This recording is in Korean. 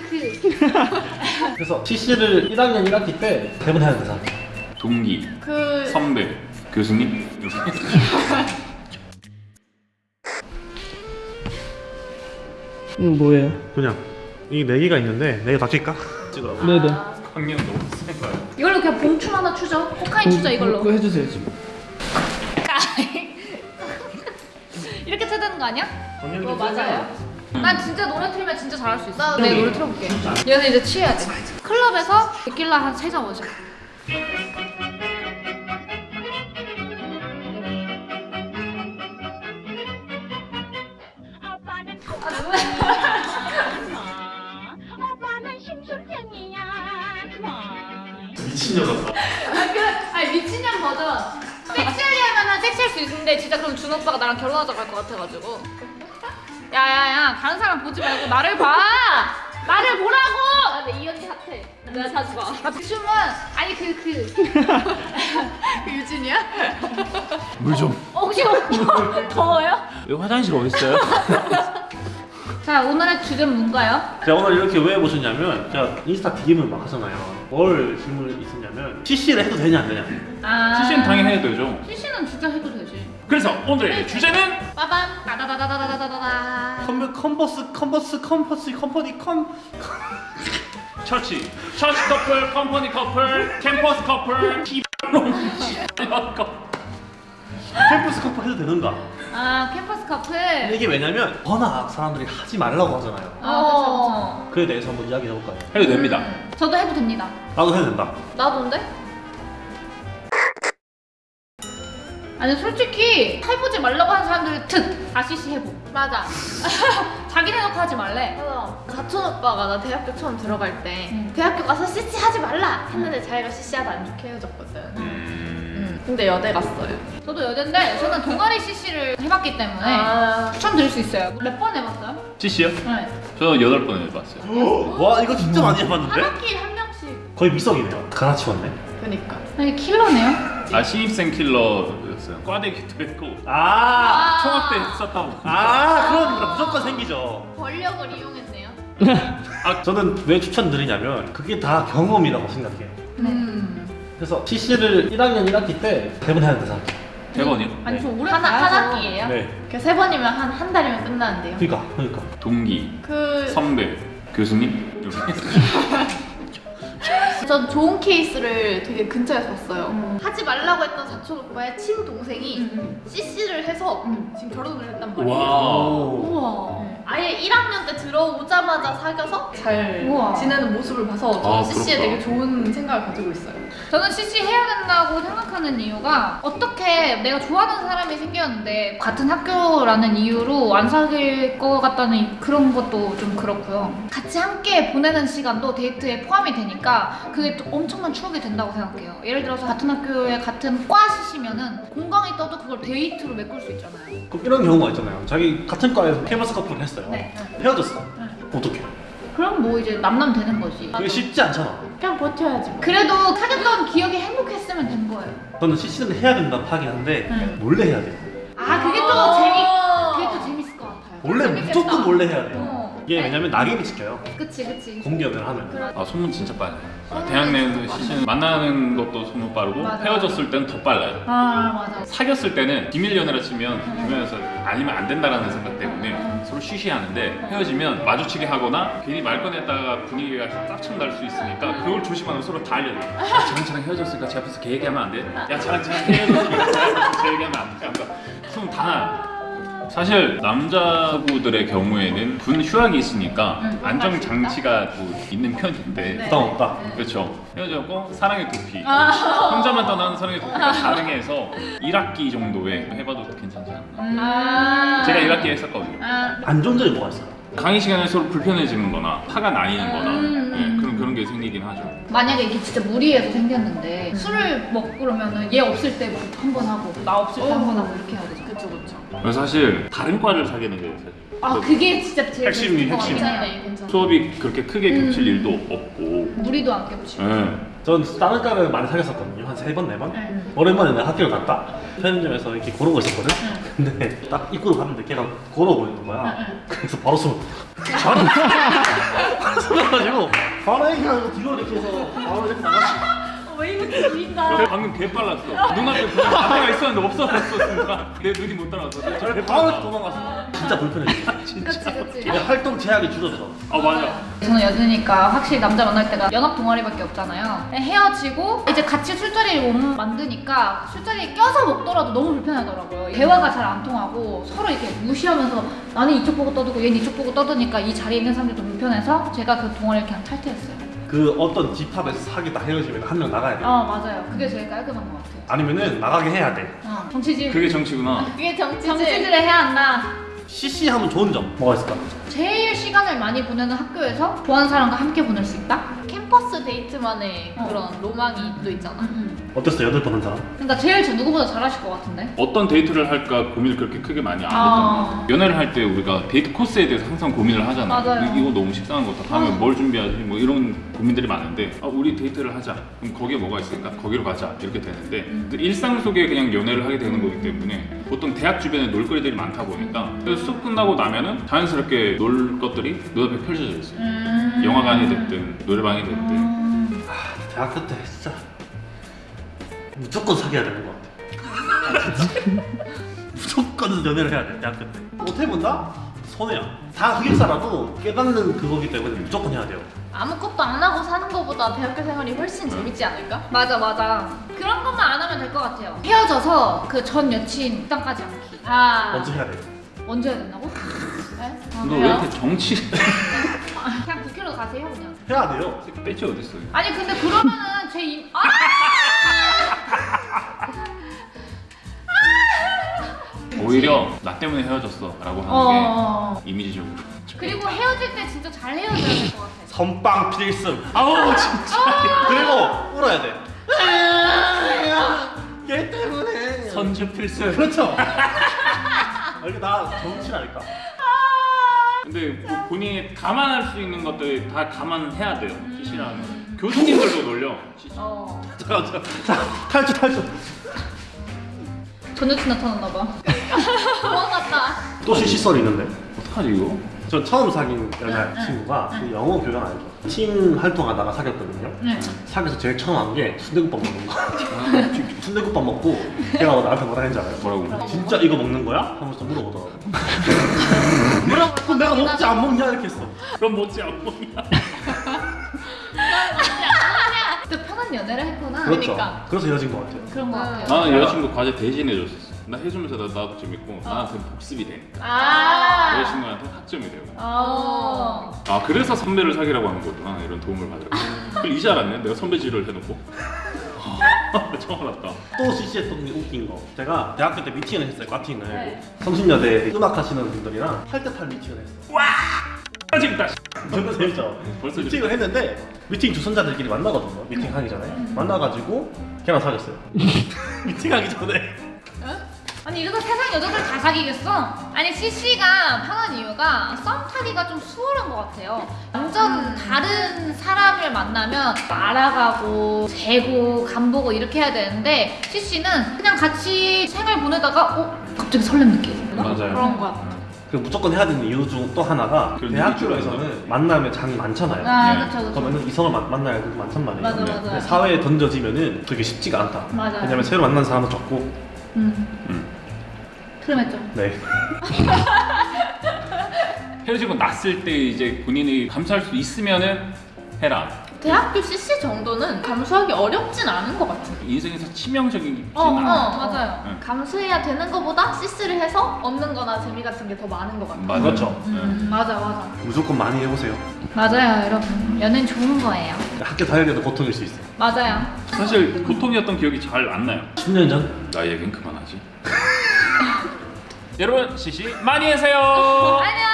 그 그. 그래서 CC를 1학년 1학기 때 대본 해야 된다 생각해 동기, 그 선배, 교수님. 이건 뭐예요? 그냥 이네 개가 있는데 네개다 찍까? 찍으라고 네네 학년 너무 센 거야. 이걸로 그냥 봉춤 하나 추죠. 코카인 추죠 이걸로. 그거 해주세요 지금 이렇게 쳐야 되는 거 아니야? 어 맞아요. 난 진짜 노래 틀면 진짜 잘할 수 있어. 내 노래 틀어볼게. 얘는 이제 취해야 돼. 클럽에서 데킬라 한세잔 원샷. 오빠는 심술쟁이야. 미친년 같다 아, 그, 아니 미친년 버전. 섹시하게 하면은 섹시할 수 있는데 진짜 그럼 준 오빠가 나랑 결혼하자고 할 것 같아가지고. 야야야 다른 사람 보지 말고 나를 봐. 나를 보라고. 아, 근데 이 언니 핫해. 내가 자주 봐. 아, 춤은 아니 그 그. 그 유진이야? 물 좀. 어, 혹시 더워요? 여기 화장실 어디 있어요? 자 오늘의 주제는 뭔가요? 제가 오늘 이렇게 왜 모셨냐면 제가 인스타 DM을 막 하잖아요 뭘 질문이 있었냐면 CC를 해도 되냐 안 되냐 아. CC는 당연히 해야 되죠. CC는 진짜 해도 되지. 그래서 오늘의 주제는 빠밤 따다다다다다다다 다. 컨, 컨버스 컨버스 컨버스 company 컴 church, church 커플, company 커플, 캠퍼스 커플, 캠퍼스 커플 해도 되는가 아 캠퍼스 커플. 이게 왜냐면 워낙 사람들이 하지 말라고 하잖아요 어. 그에 대해서 한번 이야기 해볼까요? 해도 됩니다. 저도 해도 됩니다. 나도 해도 된다 나도인데? 아니 솔직히 해보지 말라고 하는 사람들 특 아시시 해보. 맞아. 자기네 놓고 하지 말래. 맞아. 사촌 오빠가 나 대학교 처음 들어갈 때 응. 대학교 가서 CC 하지 말라 했는데 자기가 CC하다 안 좋게 헤어졌거든. 음, 응. 근데 여대 갔어요. 저도 여대인데 저는 동아리 CC를 해봤기 때문에 아. 추천드릴 수 있어요. 몇 번 해봤어요? CC요? 네. 저 여덟 번 해봤어요. 와 이거 진짜 많이 한 해봤는데? 학기 한 명씩. 거의 미석이네요 가나치웠네 그니까. 이게 킬러네요. 아 신입생 킬러 였어요. 과대 기도 했고 아, 총학 때 썼다고. 아 그럼 무조건 생기죠 권력을 이용했네요. 아 저는 왜 추천드리냐면 그게 다 경험이라고 생각해요 음. 그래서 CC를 1학년 1학기 때 대본 해야 된다 생각해 대번이요? 아니 좀 오래 한, 한. 학기예요? 네 그세 번이면 한 한 달이면 끝나는데요. 그니까 그니까 동기, 그 선배, 교수님. 전 좋은 케이스를 되게 근처에서 봤어요. 음. 하지 말라고 했던 사촌 오빠의 친동생이 음. CC를 해서 음. 지금 결혼을 했단 말이에요. 오. 우와. 네. 아예 1학년 때 들어오자마자 사귀어서 잘 우와. 지내는 모습을 봐서 저는 아, CC에. 되게 좋은 생각을 가지고 있어요. 저는 CC 해야 된다고 생각하는 이유가 어떻게 내가 좋아하는 사람이 생겼는데 같은 학교라는 이유로 안 사귈 것 같다는 그런 것도 좀 그렇고요. 같이 함께 보내는 시간도 데이트에 포함이 되니까 그게 또 엄청난 추억이 된다고 생각해요. 예를 들어서 같은 학교에 같은 과 CC면은 공강이 떠도 그걸 데이트로 메꿀 수 있잖아요. 그럼 이런 경우가 있잖아요 자기 같은 과에서 캠퍼스 커플을 했어 요 네. 헤어졌어 네. 어떡해 그럼 뭐 이제 남남 되는 거지. 그게 쉽지 않잖아 그냥 버텨야지. 뭐. 그래도 사귀었던 기억이 행복했으면 된 거예요. 저는 CC는 해야 된다 하긴 한데 네. 몰래 해야 돼요 아 그게 또 아. 재미 그게 또 재밌을 것 같아요. 원래 재밌겠다. 무조건 몰래 해야 돼요 어. 이게 왜냐면 낙인이 찍혀요 그치 그치. 공개연애를 하면 아 소문 진짜 빨라요. 아, 대학 내에서 CC는 만나는 것도 소문 빠르고 맞아. 헤어졌을 때는 더 빨라요. 아 맞아. 사귀었을 때는 비밀 연애라 치면 주변에서 알리면 안 된다라는 생각 때문에 서로 쉬쉬하는데 헤어지면 마주치게 하거나 괜히 말 꺼냈다가 분위기가 짝창 날수 있으니까 그걸 조심하면 서로 다 알려줘요. 야, 쟤랑 쟤랑 헤어졌으니까 제 앞에서 걔 얘기하면 안 돼? 야 쟤랑 쟤랑 헤어졌으니까 쟤 얘기하면 안 돼? 그러니까 소문 다. 사실 남자부들의 경우에는 군 휴학이 있으니까 응, 안정 장치가 뭐 있는 편인데 네. 부담 없다 그렇죠. 헤어졌고 사랑의 도피. 아. 혼자만 떠나는 사랑의 도피가 가능해서 1학기 정도에 해봐도 괜찮지 않나. 아. 제가 1학기 했었거든요. 아. 안 좋은 점이 뭐가 있어요? 강의 시간에 서로 불편해지는 거나 화가 나뉘는 거나 음. 네, 그런, 그런 게 생기긴 하죠. 만약에 이게 진짜 무리해서 생겼는데 술을 먹고 그러면 은 얘 없을 때 한 번 하고 나 없을 때 한 번 하고 이렇게 해야 되죠. 그쵸 그쵸. 그래서 사실 다른 과를 사귀는 게 사실 아 그게 진짜 제일 핵심이 핵심. 괜찮아. 수업이 그렇게 크게 음. 겹칠 일도 없고. 무리도 안 겹치고. 예. 전 다른 과를 많이 사귀었었거든요. 한 세 번, 네 번? 네. 오랜만에 내가 학교를 갔다. 편의점에서 이렇게 고르고 있었거든? 근데 딱 입구로 갔는데 걔가 걸어 보이는 거야. 그래서 바로 숨어. 바로, 바로 숨어가지고, 바로 얘기하고 뒤로 이렇게 해서 바로 이렇게 나갔어. 왜 이렇게 보인다. 저 방금 개 빨랐어. 눈앞에 앞에가 있었는데 없어졌어 순간. 내 눈이 못 따라왔어. 저 바로. 도망갔어. 진짜 불편했어. 그치 그치. 근데 활동 제약이 줄었어. 아 맞아. 저는 여자니까 확실히 남자 만날 때가 연합 동아리밖에 없잖아요. 헤어지고 이제 같이 술자리를 못 만드니까 술자리에 껴서 먹더라도 너무 불편하더라고요. 대화가 잘 안 통하고 서로 이렇게 무시하면서 나는 이쪽 보고 떠들고 얘는 이쪽 보고 떠드니까 이 자리에 있는 사람들도 불편해서 제가 그 동아리를 그냥 탈퇴했어요. 그 어떤 집합에서 사귀다 헤어지면 한 명 나가야 돼. 아 맞아요. 그게 제일 깔끔한 것 같아요. 아니면은 나가게 해야 돼. 어, 정치질. 그게 정치구나. 그게 정치지. 정치질을 해야 한다. CC 하면 좋은 점 뭐가 있을까? 제일 시간을 많이 보내는 학교에서 좋아하는 사람과 함께 보낼 수 있다? 캠 퍼스 데이트만의 어. 그런 로망이 또 있잖아. 어땠어? 여덟 번 한 사람? 그러니까 제일 저 누구보다 잘하실 것 같은데? 어떤 데이트를 할까 고민을 그렇게 크게 많이 안 했던 아. 것 같아요. 연애를 할 때 우리가 데이트 코스에 대해서 항상 고민을 하잖아요. 맞아요. 이- 이거 너무 식상한 것 같아. 다음에 어. 뭘 준비하지? 뭐 이런 고민들이 많은데 아, 우리 데이트를 하자. 그럼 거기에 뭐가 있으니까 거기로 가자. 이렇게 되는데 음. 그 일상 속에 그냥 연애를 하게 되는 거기 때문에 보통 대학 주변에 놀거리들이 많다 보니까 그래서 수업 끝나고 나면은 자연스럽게 놀 것들이 눈앞에 펼쳐져 있어요. 음. 영화관이 됐든 노래방이 됐든 음. 아, 대학교 때 진짜 무조건 사귀어야 되는 것 같아. 무조건 연애를 해야 돼 대학교 때. 어떻게 본다? 손해야. 다 흑역사라도 깨닫는 그거기 때문에 무조건 해야 돼요. 아무것도 안 하고 사는 것보다 대학교 생활이 훨씬 재밌지 않을까? 맞아 맞아 그런 것만 안 하면 될 것 같아요 헤어져서 그 전 여친 입장까지 않기 아. 먼저 해야 돼. 먼저 해야 된다고? 네? 아, 너왜 그래요? 이렇게 정치 가세요 그냥 해야 돼요. 빼치 어딨어? 아니 근데 그러면은 제 임... 아! 오히려 나 때문에 헤어졌어 라고 하는 어... 게 이미지적으로. 그리고 헤어질 때 진짜 잘 헤어져야 될 것 같아 선빵 필승. 아우 진짜. 그리고 울어야 돼. 걔 때문에. 선주 필승. 그렇죠. 아, 이게 나 정치라니까. 근데 뭐 본인이 감안할 수 있는 것들 다 감안해야 돼요. CC라는 건. 교수님들도 놀려. CC. 어... 자, 탈주 탈주. 전 여친 나타났나 봐 도망갔다. 또 CC 썰이 있는데. 어떡하지 이거? 저 처음 사귄 여자친구가 그 영어 교양 알죠? 팀 활동하다가 사귀었거든요. 네. 사귀어서 제일 처음 한 게 순대국밥 먹는 거. 순대국밥 먹고 걔가 나한테 뭐라 했는지 알아요? 뭐라고? 진짜 이거 먹는 거야? 하면서 물어보더라고. 물어볼 그럼 내가 먹지 안 먹냐 이렇게 했어. 그럼 뭐지 안 보냐? 또 편한 연애를 했구나 그렇죠. 그러니까. 그래서 헤어진 것 같아요. 그런 거 같아요 나는 여자친구 과제 대신해줬었어. 나 해주면서 나, 나도 재밌고 나한테 복습이 되니까 아. 여자친구한테 학점이 되고. 어... 아 그래서 선배를 사귀라고 하는 거구나 이런 도움을 받으라고. 그걸 이제 알았네. 내가 선배 지를 해놓고. 처음 알았다. 또 CC했던 게 웃긴 거. 제가 대학교 때 미팅을 했어요. 과팅을. 네. 성신여대 음악 하시는 분들이랑 8대8 미팅을 했어. 아 재밌다. 정말 재밌죠? 벌써 미팅을 했는데 미팅 주선자들끼리 만나거든요. 미팅 하기 전에. 만나가지고 걔랑 사귀었어요. 미팅하기 전에. 아니 이러다 세상 여자들 다 사귀겠어? 아니 CC가 편한 이유가 썸 타기가 좀 수월한 것 같아요 완전 다른 사람을 만나면 알아가고 재고 간보고 이렇게 해야 되는데 CC는 그냥 같이 생활 보내다가 어? 갑자기 설렘 느끼는 맞아요. 그런 거 같아 그 무조건 해야 되는 이유 중 또 하나가 대학교에서는 만나면 장이 많잖아요. 아 네. 그쵸 그쵸 그러면 이성을 만- 만나야 많단 말이에요. 맞아, 근데 맞아. 사회에 던져지면은 그게 쉽지가 않다. 맞아요. 왜냐면 새로 만난 사람도 적고. 음 음. 트름했죠 네. 헤어지고 났을 때 이제 본인이 감수할 수 있으면은 해라. 대학교 CC 정도는 감수하기 어렵진 않은 것 같아. 인생에서 치명적이진 어, 어. 맞아요. 응. 감수해야 되는 것보다 CC를 해서 얻는 거나 재미 같은 게 더 많은 것 같아. 맞아요. 그렇죠. 네. 음, 맞아 맞아 무조건 많이 해보세요. 맞아요 여러분 연애는 좋은 거예요 학교 다니기도 고통일 수 있어요. 맞아요 사실 고통이었던 기억이 잘 안 나요. 10년 전? 나 얘긴 그만하지. 여러분 CC 많이 하세요. 안녕